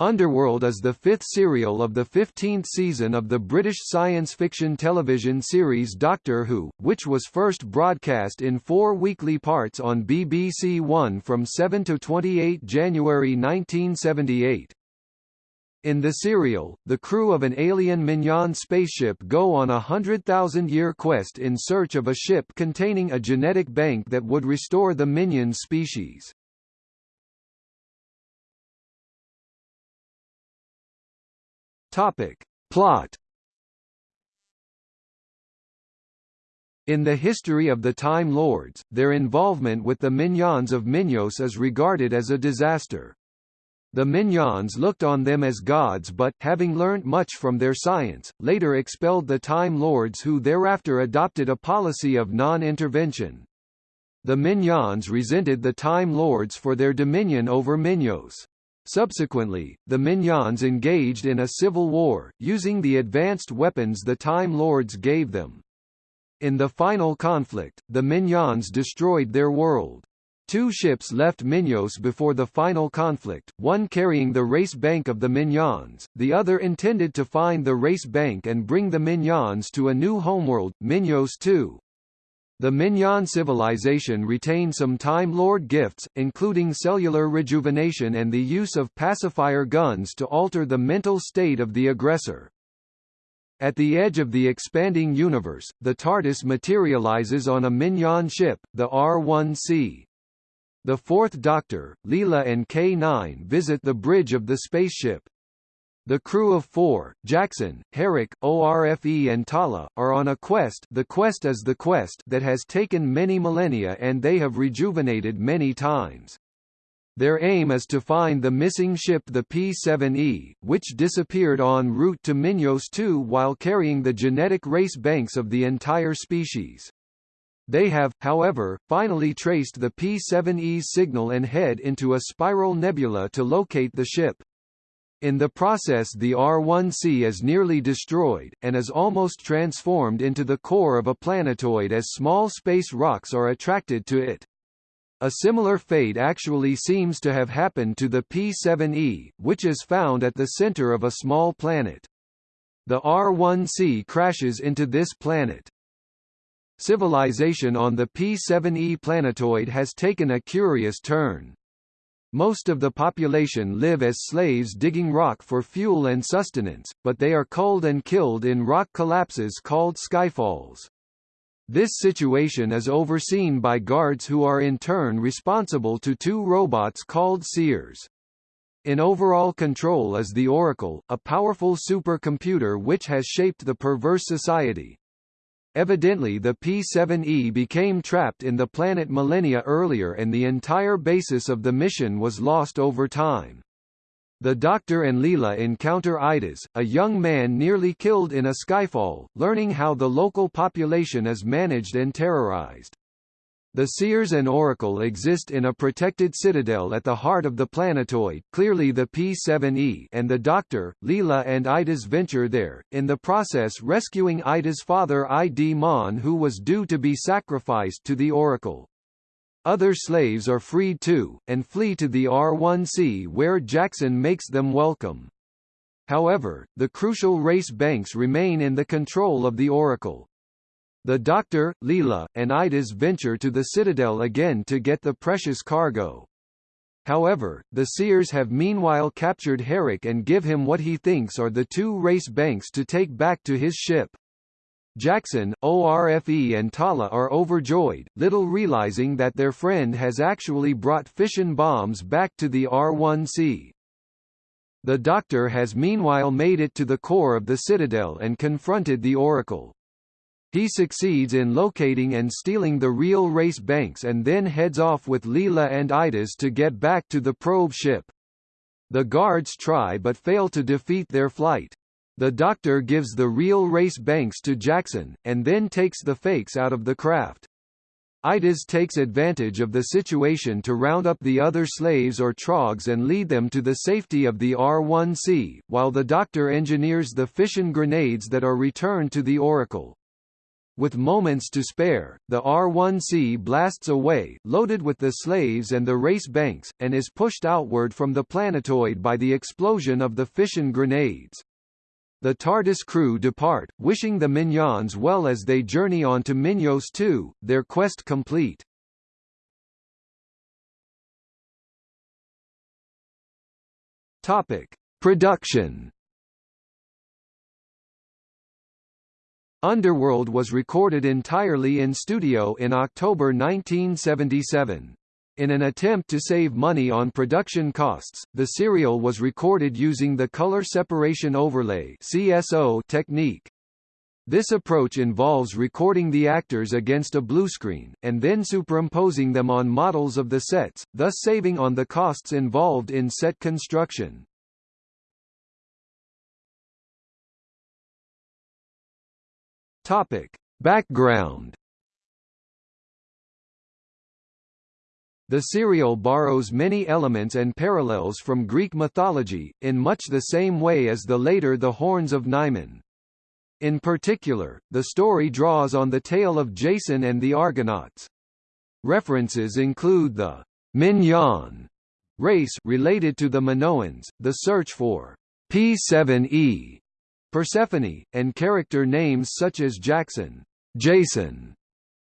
Underworld is the fifth serial of the 15th season of the British science fiction television series Doctor Who, which was first broadcast in four weekly parts on BBC One from 7 to 28 January 1978. In the serial, the crew of an alien Minyan spaceship go on a hundred-thousand-year quest in search of a ship containing a genetic bank that would restore the Minyan species. Topic. Plot In the history of the Time Lords, their involvement with the Minyans of Minyos is regarded as a disaster. The Minyans looked on them as gods but, having learnt much from their science, later expelled the Time Lords who thereafter adopted a policy of non-intervention. The Minyans resented the Time Lords for their dominion over Minyos. Subsequently, the Minyans engaged in a civil war, using the advanced weapons the Time Lords gave them. In the final conflict, the Minyans destroyed their world. Two ships left Minyos before the final conflict, one carrying the race bank of the Minyans, the other intended to find the race bank and bring the Minyans to a new homeworld, Minyos II. The Minyan civilization retained some Time Lord gifts, including cellular rejuvenation and the use of pacifier guns to alter the mental state of the aggressor. At the edge of the expanding universe, the TARDIS materializes on a Minyan ship, the R-1C. The Fourth Doctor, Leela and K-9 visit the bridge of the spaceship, the crew of four, Jackson, Herrick, ORFE and Tala, are on a quest the quest is the quest that has taken many millennia and they have rejuvenated many times. Their aim is to find the missing ship the P-7E, which disappeared en route to Minyos 2 while carrying the genetic race banks of the entire species. They have, however, finally traced the P-7E's signal and head into a spiral nebula to locate the ship. In the process the R1C is nearly destroyed, and is almost transformed into the core of a planetoid as small space rocks are attracted to it. A similar fate actually seems to have happened to the P7E, which is found at the center of a small planet. The R1C crashes into this planet. Civilization on the P7E planetoid has taken a curious turn. Most of the population live as slaves digging rock for fuel and sustenance, but they are culled and killed in rock collapses called skyfalls. This situation is overseen by guards who are in turn responsible to two robots called Seers. In overall control is the Oracle, a powerful supercomputer which has shaped the perverse society, Evidently the P-7E became trapped in the planet millennia earlier and the entire basis of the mission was lost over time. The Doctor and Leela encounter Idas, a young man nearly killed in a skyfall, learning how the local population is managed and terrorized. The Seers and Oracle exist in a protected citadel at the heart of the planetoid clearly the P-7E and the Doctor, Leela and Idas venture there, in the process rescuing Ida's father Idmon who was due to be sacrificed to the Oracle. Other slaves are freed too, and flee to the R-1C where Jackson makes them welcome. However, the crucial race banks remain in the control of the Oracle. The Doctor, Leela, and Idas venture to the Citadel again to get the precious cargo. However, the Seers have meanwhile captured Herrick and give him what he thinks are the two race banks to take back to his ship. Jackson, ORFE and Tala are overjoyed, little realizing that their friend has actually brought fission bombs back to the R1C. The Doctor has meanwhile made it to the core of the Citadel and confronted the Oracle. He succeeds in locating and stealing the real race banks and then heads off with Leela and Idas to get back to the probe ship. The guards try but fail to defeat their flight. The Doctor gives the real race banks to Jackson, and then takes the fakes out of the craft. Idas takes advantage of the situation to round up the other slaves or trogs and lead them to the safety of the R-1C, while the Doctor engineers the fission grenades that are returned to the Oracle. With moments to spare, the R-1C blasts away, loaded with the slaves and the race banks, and is pushed outward from the planetoid by the explosion of the fission grenades. The TARDIS crew depart, wishing the Minyans well as they journey on to Minyos 2, their quest complete. Topic: Production Underworld was recorded entirely in studio in October 1977. In an attempt to save money on production costs, the serial was recorded using the color separation overlay (CSO) technique. This approach involves recording the actors against a bluescreen, and then superimposing them on models of the sets, thus saving on the costs involved in set construction. Topic: Background. The serial borrows many elements and parallels from Greek mythology, in much the same way as the later The Horns of Nimon. In particular, the story draws on the tale of Jason and the Argonauts. References include the Minyan race related to the Minoans, the search for P7E Persephone, and character names such as Jackson, Jason,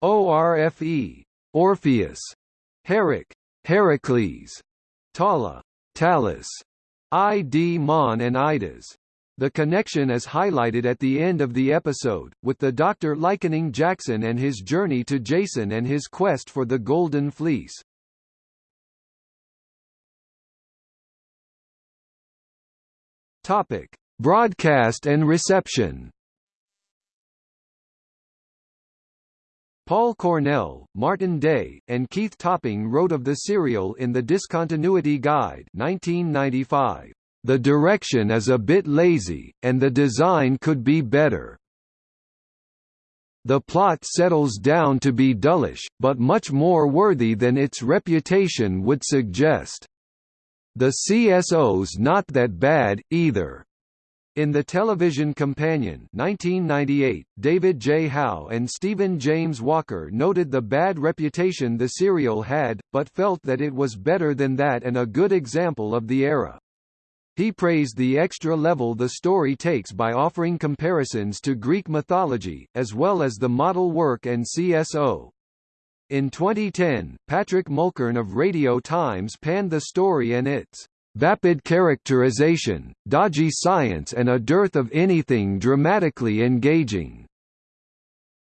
Orfe, Orpheus, Herrick, Heracles, Tala, Talus, Idmon and Idas. The connection is highlighted at the end of the episode, with the Doctor likening Jackson and his journey to Jason and his quest for the Golden Fleece. Topic: Broadcast and reception Paul Cornell, Martin Day, and Keith Topping wrote of the serial in the Discontinuity Guide 1995. The direction is a bit lazy, and the design could be better. The plot settles down to be dullish, but much more worthy than its reputation would suggest. The CSO's not that bad, either. In The Television Companion 1998, David J. Howe and Stephen James Walker noted the bad reputation the serial had, but felt that it was better than that and a good example of the era. He praised the extra level the story takes by offering comparisons to Greek mythology, as well as the model work and CSO. In 2010, Patrick Mulkern of Radio Times panned the story and its vapid characterization, dodgy science and a dearth of anything dramatically engaging.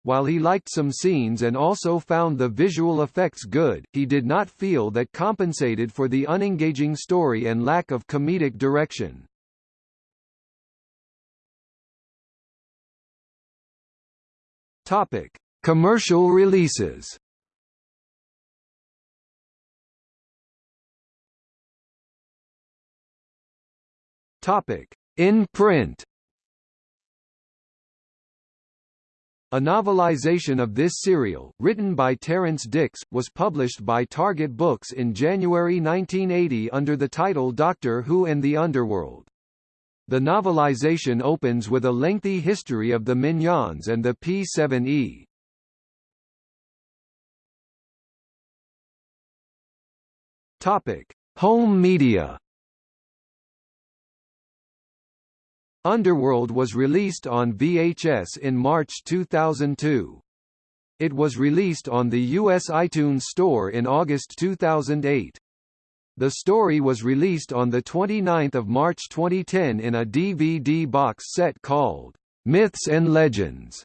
While he liked some scenes and also found the visual effects good, he did not feel that compensated for the unengaging story and lack of comedic direction. Topic: Commercial releases. Topic: In print. A novelization of this serial, written by Terrance Dicks, was published by Target Books in January 1980 under the title Doctor Who and the Underworld. The novelization opens with a lengthy history of the Minyans and the P7E. Topic: Home media. Underworld was released on VHS in March 2002. It was released on the US iTunes Store in August 2008. The story was released on 29 March 2010 in a DVD box set called Myths and Legends,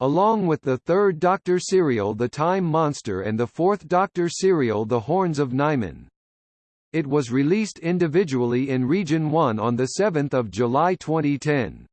along with the third Doctor serial The Time Monster and the fourth Doctor serial The Horns of Nimon. It was released individually in Region 1 on 7 July 2010.